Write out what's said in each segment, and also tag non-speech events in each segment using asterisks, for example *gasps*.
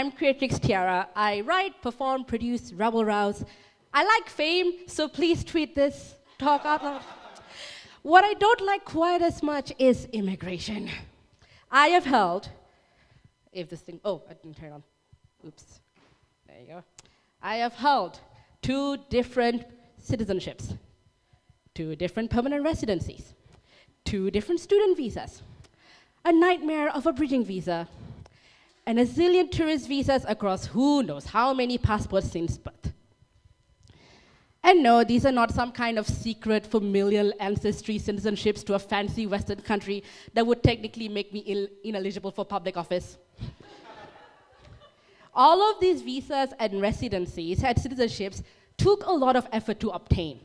I'm Creatrix Tiara. I write, perform, produce, rebel rouse. I like fame, so please tweet this talk out loud. What I don't like quite as much is immigration. I have held, if this thing, oh, I didn't turn on. Oops. There you go. I have held two different citizenships, two different permanent residencies, two different student visas, a nightmare of a bridging visa, and a zillion tourist visas across who knows how many passports since birth. And no, these are not some kind of secret familial ancestry citizenships to a fancy Western country that would technically make me ineligible for public office. *laughs* All of these visas and residencies and citizenships took a lot of effort to obtain.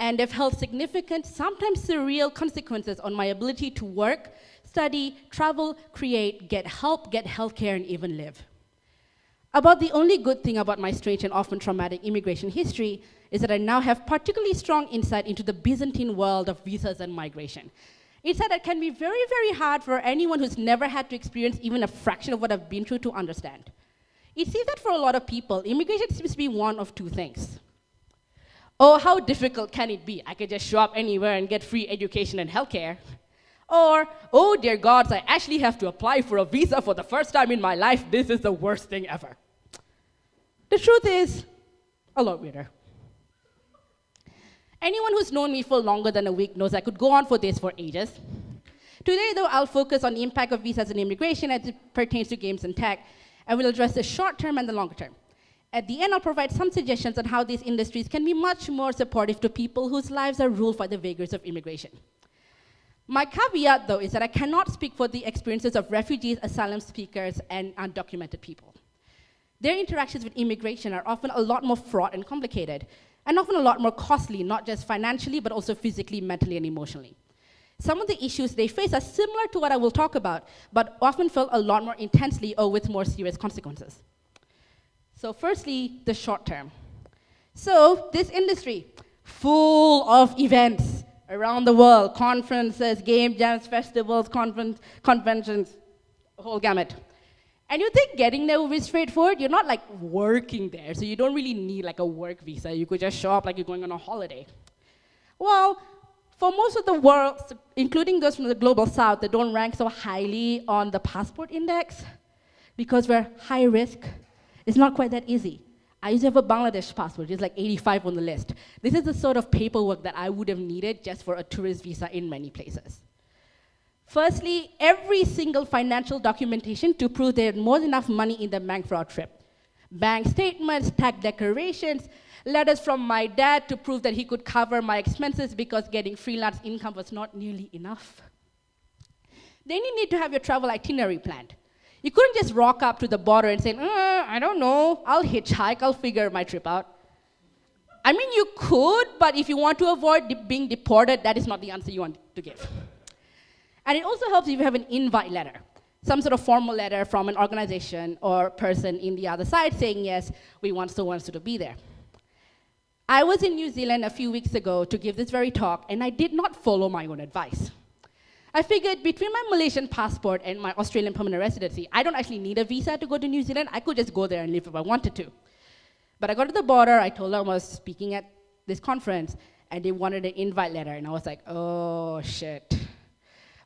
And they've held significant, sometimes surreal consequences on my ability to work, study, travel, create, get help, get healthcare, and even live. About the only good thing about my strange and often traumatic immigration history is that I now have particularly strong insight into the Byzantine world of visas and migration. Insight that it can be very, very hard for anyone who's never had to experience even a fraction of what I've been through to understand. It seems that for a lot of people, immigration seems to be one of two things. Oh, how difficult can it be? I could just show up anywhere and get free education and healthcare. Or, oh dear gods, I actually have to apply for a visa for the first time in my life. This is the worst thing ever. The truth is, a lot weirder. Anyone who's known me for longer than a week knows I could go on for this for ages. Today, though, I'll focus on the impact of visas and immigration as it pertains to games and tech, and we'll address the short term and the longer term. At the end, I'll provide some suggestions on how these industries can be much more supportive to people whose lives are ruled by the vagaries of immigration. My caveat, though, is that I cannot speak for the experiences of refugees, asylum seekers, and undocumented people. Their interactions with immigration are often a lot more fraught and complicated, and often a lot more costly, not just financially, but also physically, mentally, and emotionally. Some of the issues they face are similar to what I will talk about, but often felt a lot more intensely or with more serious consequences. So firstly, the short term. So this industry, full of events around the world, conferences, game jams, festivals, conference, conventions, whole gamut. And you think getting there will be straightforward? You're not like working there, so you don't really need like a work visa. You could just show up like you're going on a holiday. Well, for most of the world, including those from the global south that don't rank so highly on the passport index, because we're high risk, it's not quite that easy. I used to have a Bangladesh passport, it's like 85 on the list. This is the sort of paperwork that I would have needed just for a tourist visa in many places. Firstly, every single financial documentation to prove they had more than enough money in the bank for our trip. Bank statements, tax declarations, letters from my dad to prove that he could cover my expenses because getting freelance income was not nearly enough. Then you need to have your travel itinerary planned. You couldn't just rock up to the border and say, uh, I don't know, I'll hitchhike, I'll figure my trip out. I mean, you could, but if you want to avoid de being deported, that is not the answer you want to give. And it also helps if you have an invite letter, some sort of formal letter from an organization or person in the other side saying, yes, we want so and so to be there. I was in New Zealand a few weeks ago to give this very talk, and I did not follow my own advice. I figured between my Malaysian passport and my Australian permanent residency, I don't actually need a visa to go to New Zealand. I could just go there and live if I wanted to. But I got to the border, I told them I was speaking at this conference, and they wanted an invite letter, and I was like, oh shit.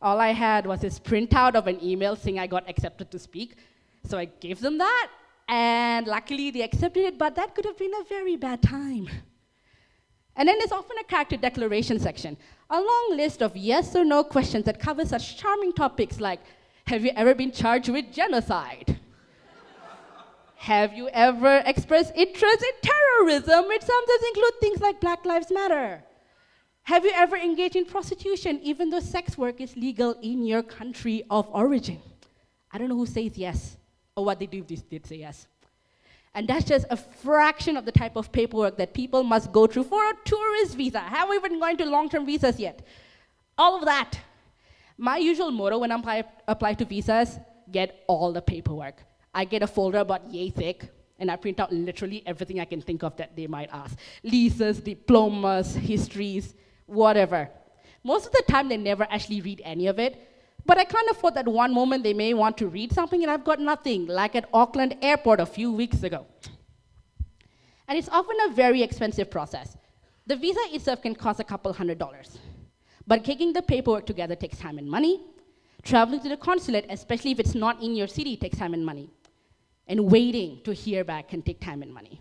All I had was this printout of an email saying I got accepted to speak. So I gave them that, and luckily they accepted it, but that could have been a very bad time. And then there's often a character declaration section, a long list of yes or no questions that cover such charming topics like, have you ever been charged with genocide? *laughs* have you ever expressed interest in terrorism, which sometimes include things like Black Lives Matter? Have you ever engaged in prostitution, even though sex work is legal in your country of origin? I don't know who says yes, or what they do if they did say yes. And that's just a fraction of the type of paperwork that people must go through for a tourist visa. Have we even gone to long-term visas yet? All of that. My usual motto when I apply, apply to visas, get all the paperwork. I get a folder about yay thick, and I print out literally everything I can think of that they might ask. Leases, diplomas, histories, whatever. Most of the time, they never actually read any of it, But I can't afford that one moment they may want to read something and I've got nothing, like at Auckland Airport a few weeks ago. And it's often a very expensive process. The visa itself can cost a couple hundred dollars. But getting the paperwork together takes time and money. Traveling to the consulate, especially if it's not in your city, takes time and money. And waiting to hear back can take time and money.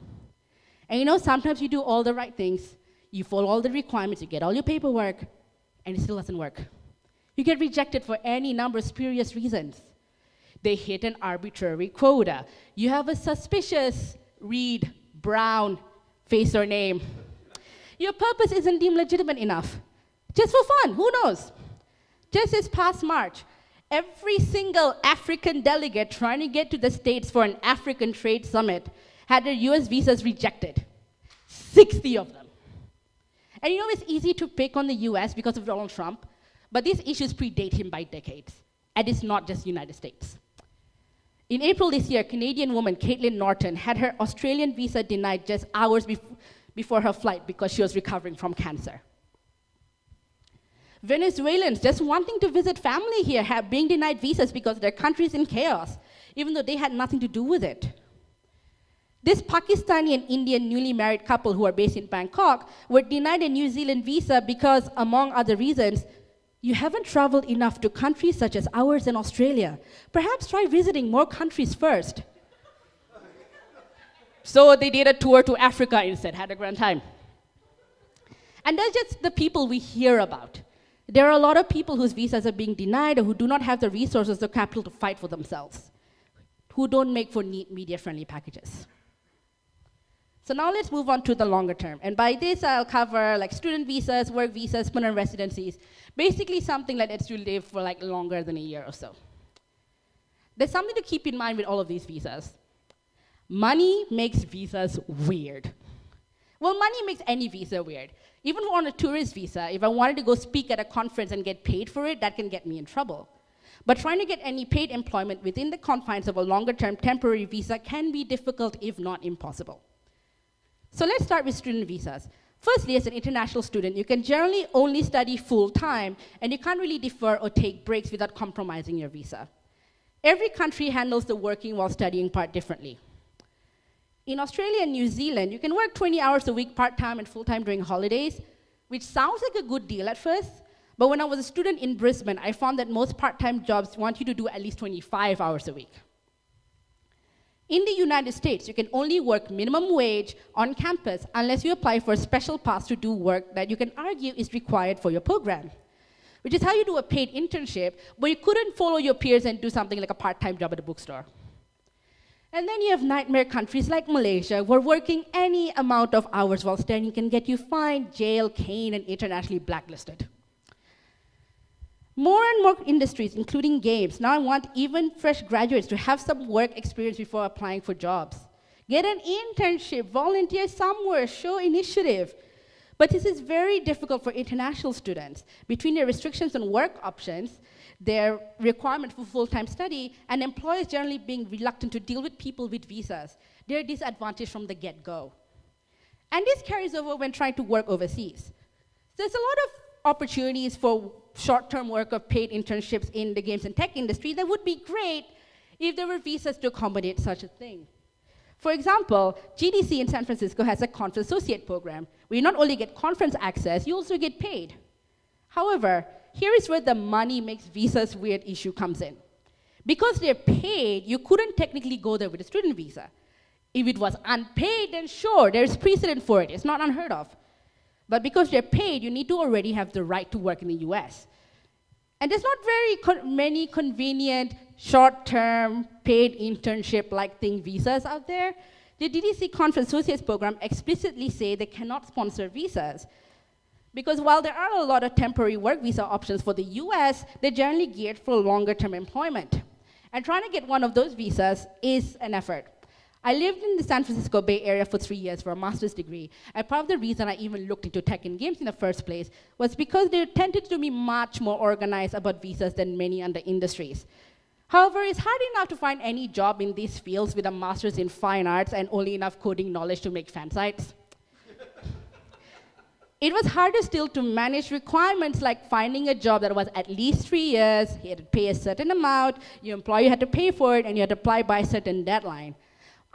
And you know, sometimes you do all the right things, you follow all the requirements, you get all your paperwork, and it still doesn't work. You get rejected for any number of spurious reasons. They hit an arbitrary quota. You have a suspicious Reed Brown face or name. Your purpose isn't deemed legitimate enough. Just for fun, who knows? Just this past March, every single African delegate trying to get to the States for an African trade summit had their US visas rejected. 60 of them. And you know it's easy to pick on the US because of Donald Trump, but these issues predate him by decades. And it's not just the United States. In April this year, Canadian woman Caitlin Norton had her Australian visa denied just hours bef before her flight because she was recovering from cancer. Venezuelans just wanting to visit family here have been denied visas because their country is in chaos, even though they had nothing to do with it. This Pakistani and Indian newly married couple who are based in Bangkok were denied a New Zealand visa because, among other reasons, you haven't traveled enough to countries such as ours in Australia. Perhaps try visiting more countries first. so they did a tour to Africa instead, had a grand time. And that's just the people we hear about. There are a lot of people whose visas are being denied or who do not have the resources or capital to fight for themselves, who don't make for neat media-friendly packages. So now let's move on to the longer term. And by this, I'll cover like student visas, work visas, permanent residencies, basically something that lets you live for like longer than a year or so. There's something to keep in mind with all of these visas. Money makes visas weird. Well, money makes any visa weird. Even on a tourist visa, if I wanted to go speak at a conference and get paid for it, that can get me in trouble. But trying to get any paid employment within the confines of a longer term temporary visa can be difficult, if not impossible. So let's start with student visas. Firstly, as an international student, you can generally only study full time, and you can't really defer or take breaks without compromising your visa. Every country handles the working while studying part differently. In Australia and New Zealand, you can work 20 hours a week part time and full time during holidays, which sounds like a good deal at first. But when I was a student in Brisbane, I found that most part time jobs want you to do at least 25 hours a week. In the United States, you can only work minimum wage on campus unless you apply for a special pass to do work that you can argue is required for your program, which is how you do a paid internship, but you couldn't follow your peers and do something like a part-time job at a bookstore. And then you have nightmare countries like Malaysia, where working any amount of hours while studying can get you fined, jail, caned, and internationally blacklisted. More and more industries, including games, now want even fresh graduates to have some work experience before applying for jobs. Get an internship, volunteer somewhere, show initiative. But this is very difficult for international students. Between their restrictions on work options, their requirement for full-time study, and employers generally being reluctant to deal with people with visas, they're disadvantaged from the get-go. And this carries over when trying to work overseas. There's a lot of opportunities for short-term work of paid internships in the games and tech industry, that would be great if there were visas to accommodate such a thing. For example, GDC in San Francisco has a conference associate program where you not only get conference access, you also get paid. However, here is where the money makes visas weird issue comes in. Because they're paid, you couldn't technically go there with a student visa. If it was unpaid, then sure, there's precedent for it. It's not unheard of. But because they're paid, you need to already have the right to work in the US. And there's not very many convenient short-term paid internship-like thing visas out there. The GDC Conference Associates program explicitly say they cannot sponsor visas. Because while there are a lot of temporary work visa options for the US, they're generally geared for longer-term employment. And trying to get one of those visas is an effort. I lived in the San Francisco Bay Area for three years for a master's degree. And part of the reason I even looked into tech and games in the first place was because they tended to be much more organized about visas than many other industries. However, it's hard enough to find any job in these fields with a master's in fine arts and only enough coding knowledge to make fan sites. It was harder still to manage requirements like finding a job that was at least three years, you had to pay a certain amount, your employer had to pay for it, and you had to apply by a certain deadline.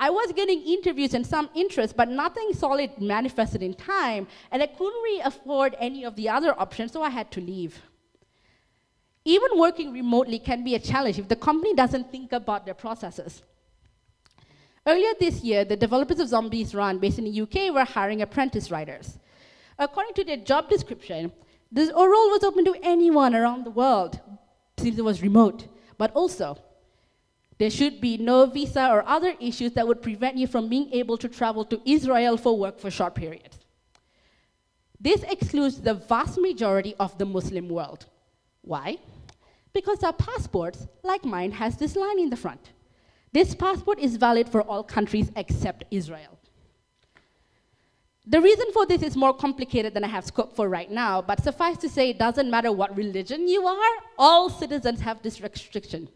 I was getting interviews and some interest, but nothing solid manifested in time, and I couldn't really afford any of the other options, so I had to leave. Even working remotely can be a challenge if the company doesn't think about their processes. Earlier this year, the developers of Zombies Run, based in the UK, were hiring apprentice writers. According to their job description, this role was open to anyone around the world, since it was remote, but also there should be no visa or other issues that would prevent you from being able to travel to Israel for work for short periods. This excludes the vast majority of the Muslim world. Why? Because our passports, like mine, has this line in the front. This passport is valid for all countries except Israel. The reason for this is more complicated than I have scope for right now, but suffice to say, it doesn't matter what religion you are, all citizens have this restriction.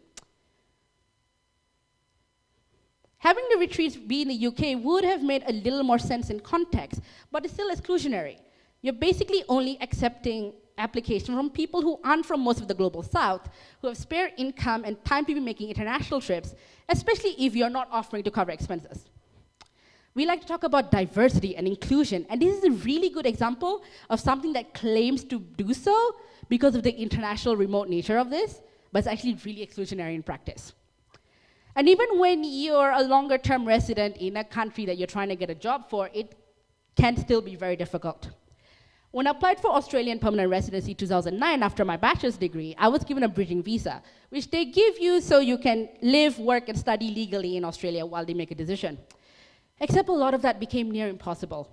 Having the retreats be in the UK would have made a little more sense in context, but it's still exclusionary. You're basically only accepting application from people who aren't from most of the global south, who have spare income and time to be making international trips, especially if you're not offering to cover expenses. We like to talk about diversity and inclusion, and this is a really good example of something that claims to do so because of the international remote nature of this, but it's actually really exclusionary in practice. And even when you're a longer term resident in a country that you're trying to get a job for, it can still be very difficult. When I applied for Australian permanent residency 2009 after my bachelor's degree, I was given a bridging visa, which they give you so you can live, work, and study legally in Australia while they make a decision. Except a lot of that became near impossible.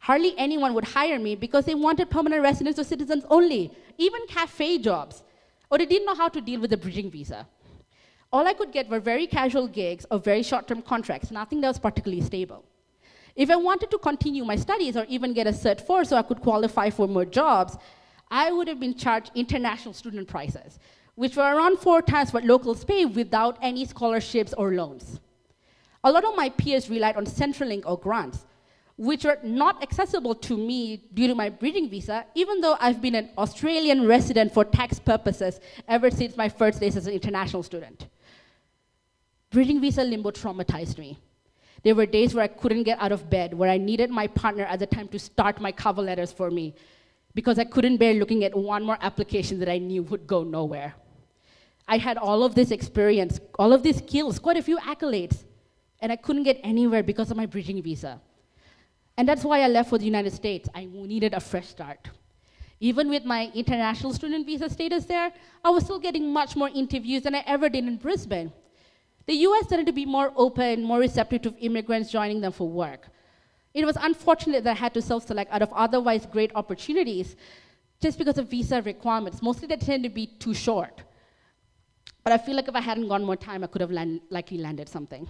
Hardly anyone would hire me because they wanted permanent residents or citizens only, even cafe jobs, or they didn't know how to deal with the bridging visa. All I could get were very casual gigs or very short term contracts, nothing that was particularly stable. If I wanted to continue my studies or even get a Cert 4 so I could qualify for more jobs, I would have been charged international student prices, which were around four times what locals pay without any scholarships or loans. A lot of my peers relied on Centrelink or grants, which were not accessible to me due to my bridging visa, even though I've been an Australian resident for tax purposes ever since my first days as an international student. Bridging visa limbo traumatized me. There were days where I couldn't get out of bed, where I needed my partner at the time to start my cover letters for me, because I couldn't bear looking at one more application that I knew would go nowhere. I had all of this experience, all of these skills, quite a few accolades, and I couldn't get anywhere because of my bridging visa. And that's why I left for the United States. I needed a fresh start. Even with my international student visa status there, I was still getting much more interviews than I ever did in Brisbane. The US tended to be more open, more receptive to immigrants joining them for work. It was unfortunate that I had to self select out of otherwise great opportunities just because of visa requirements. Mostly they tend to be too short. But I feel like if I hadn't gone more time, I could have land, likely landed something.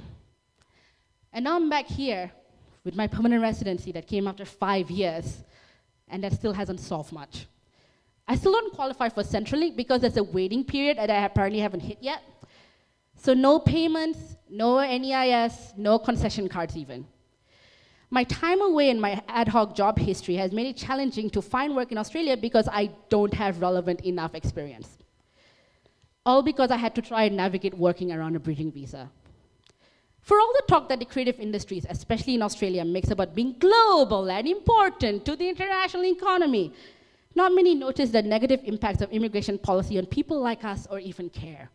And now I'm back here with my permanent residency that came after five years, and that still hasn't solved much. I still don't qualify for Centrelink because there's a waiting period that I apparently haven't hit yet. So no payments, no NEIS, no concession cards even. My time away in my ad hoc job history has made it challenging to find work in Australia because I don't have relevant enough experience. All because I had to try and navigate working around a bridging visa. For all the talk that the creative industries, especially in Australia, makes about being global and important to the international economy, not many notice the negative impacts of immigration policy on people like us or even care.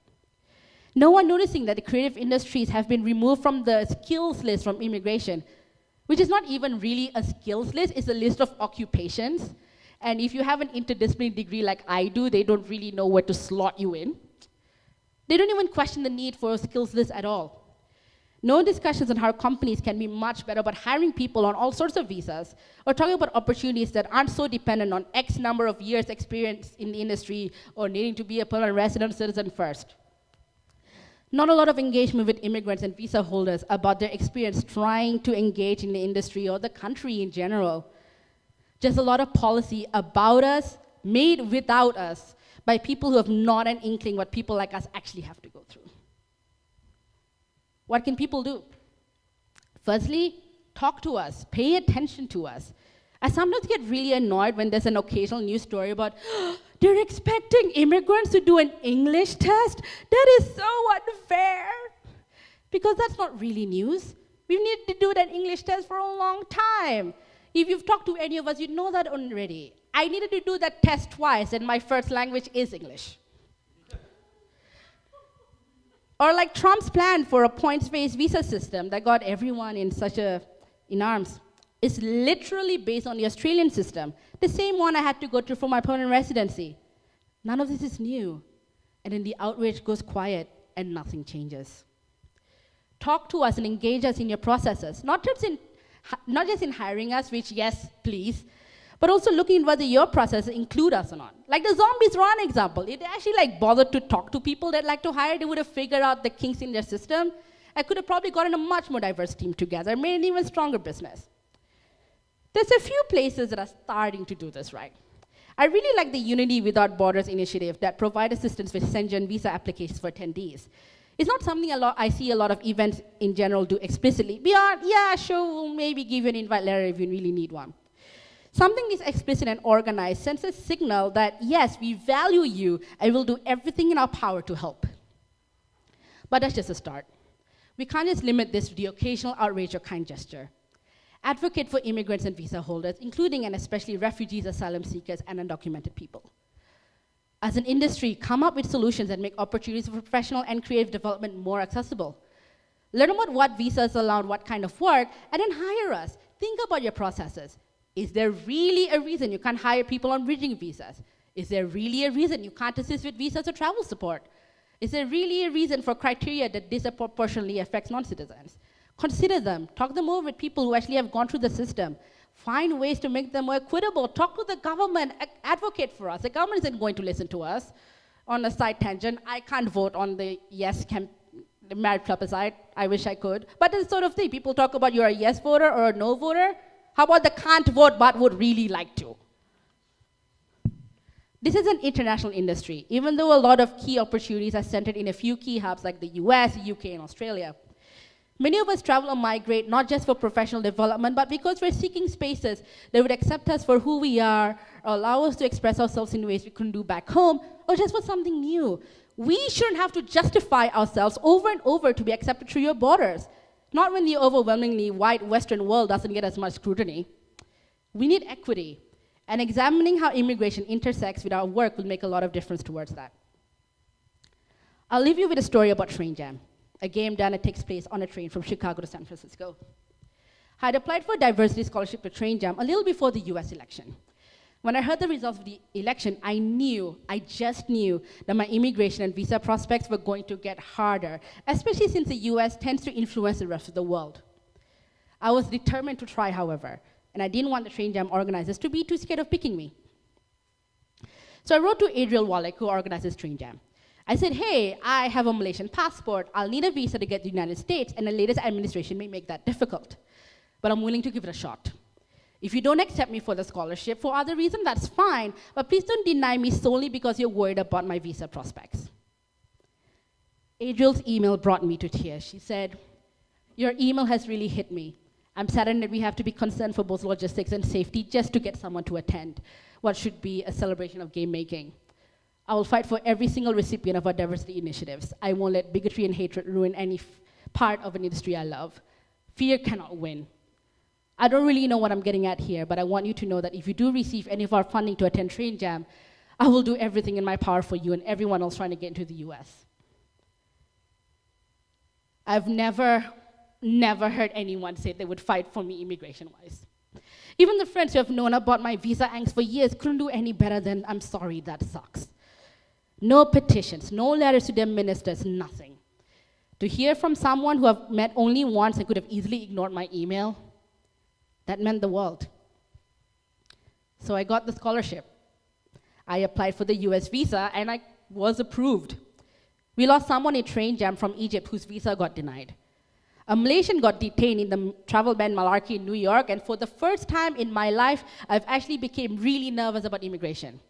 No one noticing that the creative industries have been removed from the skills list from immigration, which is not even really a skills list, it's a list of occupations. And if you have an interdisciplinary degree like I do, they don't really know where to slot you in. They don't even question the need for a skills list at all. No discussions on how companies can be much better about hiring people on all sorts of visas, or talking about opportunities that aren't so dependent on X number of years experience in the industry or needing to be a permanent resident citizen first not a lot of engagement with immigrants and visa holders about their experience trying to engage in the industry or the country in general. Just a lot of policy about us, made without us, by people who have not an inkling what people like us actually have to go through. What can people do? Firstly, talk to us, pay attention to us. I sometimes get really annoyed when there's an occasional news story about *gasps* oh, they're expecting immigrants to do an English test. That is so unfair. Because that's not really news. We need to do that English test for a long time. If you've talked to any of us, you know that already. I needed to do that test twice, and my first language is English. or like Trump's plan for a points-based visa system that got everyone in such a in arms is literally based on the Australian system, the same one I had to go through for my permanent residency. None of this is new. And then the outrage goes quiet and nothing changes. Talk to us and engage us in your processes, not just in, not just in hiring us, which, yes, please, but also looking whether your processes include us or not. Like the zombies run example, it actually like bothered to talk to people that like to hire, they would have figured out the kinks in their system. I could have probably gotten a much more diverse team together, made an even stronger business. There's a few places that are starting to do this right. I really like the Unity Without Borders initiative that provide assistance with Schengen visa applications for attendees. It's not something a lot, I see a lot of events in general do explicitly. Beyond, yeah, sure, we'll maybe give you an invite letter if you really need one. Something is explicit and organized sends a signal that, yes, we value you and we'll do everything in our power to help. But that's just a start. We can't just limit this to the occasional outrage or kind gesture advocate for immigrants and visa holders, including and especially refugees, asylum seekers, and undocumented people. As an industry, come up with solutions that make opportunities for professional and creative development more accessible. Learn about what visas allow, what kind of work, and then hire us. Think about your processes. Is there really a reason you can't hire people on bridging visas? Is there really a reason you can't assist with visas or travel support? Is there really a reason for criteria that disproportionately affects non-citizens? Consider them. Talk them over with people who actually have gone through the system. Find ways to make them more equitable. Talk to the government. Advocate for us. The government isn't going to listen to us. On a side tangent, I can't vote on the yes camp the marriage plebiscite. I wish I could. But it's sort of thing. People talk about you're a yes voter or a no voter. How about the can't vote but would really like to? This is an international industry, even though a lot of key opportunities are centered in a few key hubs like the US, UK, and Australia. Many of us travel or migrate not just for professional development, but because we're seeking spaces that would accept us for who we are, or allow us to express ourselves in ways we couldn't do back home, or just for something new. We shouldn't have to justify ourselves over and over to be accepted through your borders. Not when the overwhelmingly white Western world doesn't get as much scrutiny. We need equity, and examining how immigration intersects with our work will make a lot of difference towards that. I'll leave you with a story about Train Jam a game done that takes place on a train from Chicago to San Francisco. I had applied for a diversity scholarship at Train Jam a little before the US election. When I heard the results of the election, I knew, I just knew, that my immigration and visa prospects were going to get harder, especially since the US tends to influence the rest of the world. I was determined to try, however, and I didn't want the Train Jam organizers to be too scared of picking me. So I wrote to Adriel Wallick, who organizes Train Jam. I said, hey, I have a Malaysian passport. I'll need a visa to get to the United States, and the latest administration may make that difficult. But I'm willing to give it a shot. If you don't accept me for the scholarship for other reasons, that's fine, but please don't deny me solely because you're worried about my visa prospects. Adriel's email brought me to tears. She said, Your email has really hit me. I'm saddened that we have to be concerned for both logistics and safety just to get someone to attend what should be a celebration of game making. I will fight for every single recipient of our diversity initiatives. I won't let bigotry and hatred ruin any part of an industry I love. Fear cannot win. I don't really know what I'm getting at here, but I want you to know that if you do receive any of our funding to attend Train Jam, I will do everything in my power for you and everyone else trying to get into the US. I've never, never heard anyone say they would fight for me immigration wise. Even the friends who have known about my visa angst for years couldn't do any better than, I'm sorry, that sucks. No petitions, no letters to their ministers, nothing. To hear from someone who I've met only once and could have easily ignored my email, that meant the world. So I got the scholarship. I applied for the US visa and I was approved. We lost someone in train jam from Egypt whose visa got denied. A Malaysian got detained in the travel ban malarkey in New York, and for the first time in my life, I've actually became really nervous about immigration.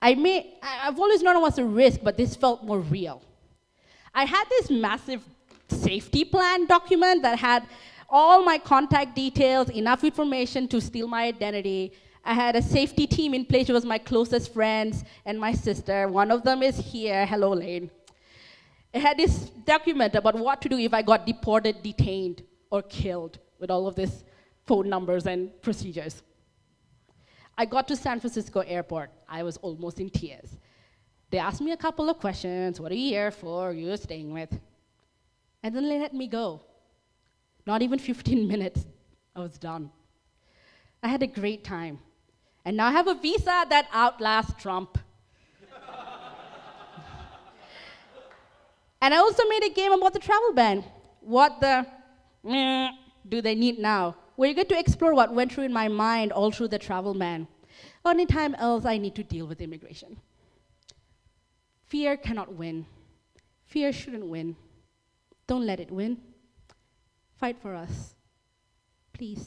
I may, I've always known it was a risk, but this felt more real. I had this massive safety plan document that had all my contact details, enough information to steal my identity. I had a safety team in place, It was my closest friends and my sister. One of them is here. Hello, Lane. It had this document about what to do if I got deported, detained, or killed with all of these phone numbers and procedures. I got to San Francisco airport. I was almost in tears. They asked me a couple of questions. What are you here for? Who are staying with? And then they let me go. Not even 15 *laughs* minutes, I was done. I had a great time. And now I have a visa that outlasts Trump. *laughs* and I also made a game about the travel ban. What the mm, do they need now? We're get to explore what went through in my mind all through the travel ban. Anytime else I need to deal with immigration. Fear cannot win. Fear shouldn't win. Don't let it win. Fight for us. Please.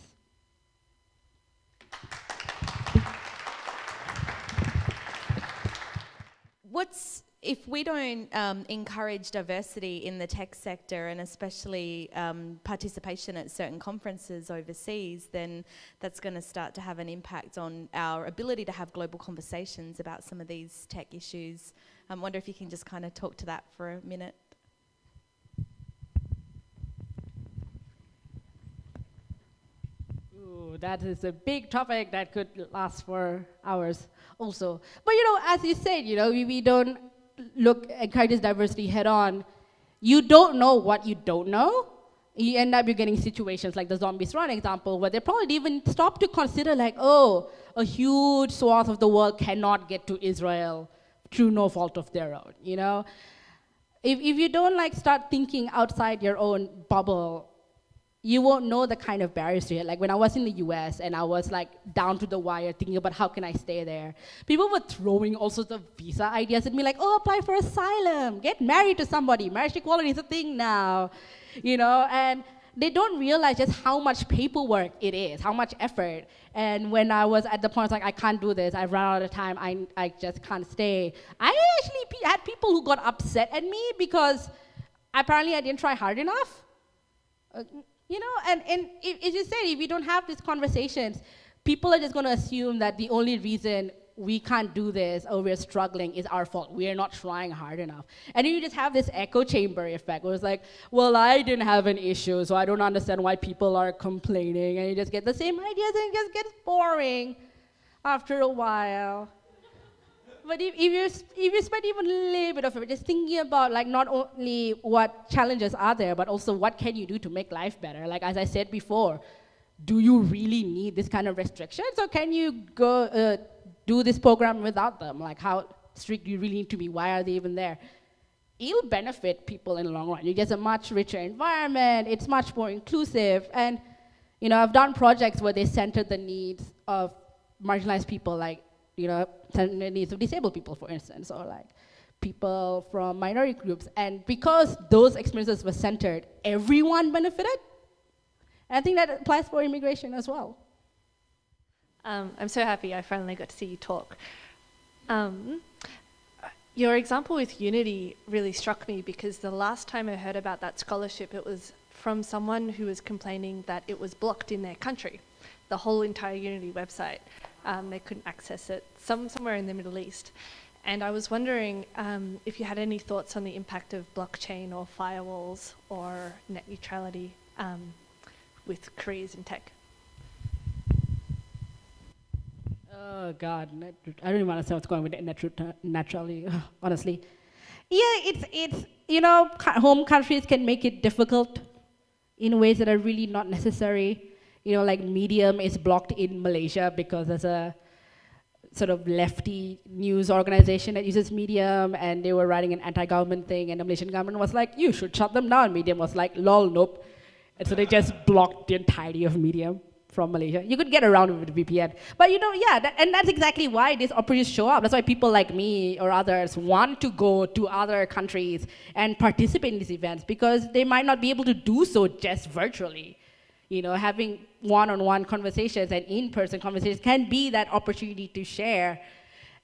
What's if we don't um, encourage diversity in the tech sector and especially um, participation at certain conferences overseas, then that's going to start to have an impact on our ability to have global conversations about some of these tech issues. I wonder if you can just kind of talk to that for a minute. That is a big topic that could last for hours also. But you know, as you said, you know, we, we don't look encourage this diversity head on. You don't know what you don't know. You end up you're getting situations like the zombies run example where they probably even stop to consider like, oh, a huge swath of the world cannot get to Israel through no fault of their own, you know? If, if you don't like start thinking outside your own bubble you won't know the kind of barriers to it. Like when I was in the US and I was like down to the wire thinking about how can I stay there, people were throwing all sorts of visa ideas at me like, oh, apply for asylum, get married to somebody, marriage equality is a thing now, you know, and they don't realize just how much paperwork it is, how much effort. And when I was at the point like, I can't do this, I've run out of time, I, I just can't stay. I actually had people who got upset at me because apparently I didn't try hard enough. Uh, you know, and, and as you said, if we don't have these conversations, people are just going to assume that the only reason we can't do this or we're struggling is our fault. We are not trying hard enough. And you just have this echo chamber effect where it's like, well, I didn't have an issue, so I don't understand why people are complaining. And you just get the same ideas and it just gets boring after a while. But if, if, you, if you spend even a little bit of it just thinking about like not only what challenges are there, but also what can you do to make life better? Like as I said before, do you really need this kind of restrictions or can you go uh, do this program without them? Like how strict do you really need to be? Why are they even there? It'll benefit people in the long run. You get a much richer environment, it's much more inclusive. And you know, I've done projects where they center the needs of marginalized people like you know, needs of disabled people, for instance, or like people from minority groups. And because those experiences were centered, everyone benefited. And I think that applies for immigration as well. Um, I'm so happy I finally got to see you talk. Um, your example with Unity really struck me because the last time I heard about that scholarship, it was from someone who was complaining that it was blocked in their country, the whole entire Unity website. Um, they couldn't access it, some, somewhere in the Middle East. And I was wondering um, if you had any thoughts on the impact of blockchain or firewalls or net neutrality um, with careers in tech. Oh God, I don't even want to say what's going on with net neutrality, *laughs* honestly. Yeah, it's, it's, you know, home countries can make it difficult in ways that are really not necessary you know, like Medium is blocked in Malaysia because there's a sort of lefty news organization that uses Medium and they were writing an anti-government thing and the Malaysian government was like, you should shut them down. Medium was like, lol, nope. And so they just blocked the entirety of Medium from Malaysia. You could get around it with VPN. But you know, yeah, that, and that's exactly why these opportunities show up. That's why people like me or others want to go to other countries and participate in these events because they might not be able to do so just virtually. You know, having one-on-one conversations and in-person conversations can be that opportunity to share.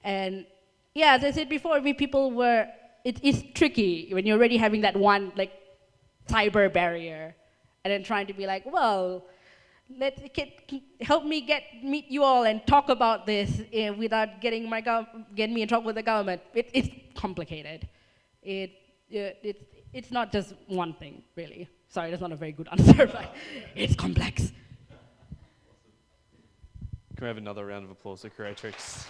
And yeah, as I said before, we people were, it is tricky when you're already having that one like cyber barrier and then trying to be like, well, let get, help me get meet you all and talk about this uh, without getting my getting me in trouble with the government. It, it's complicated. It, it, it's, it's not just one thing, really. Sorry, that's not a very good answer, *laughs* but it's complex. Can we have another round of applause for Creatrix?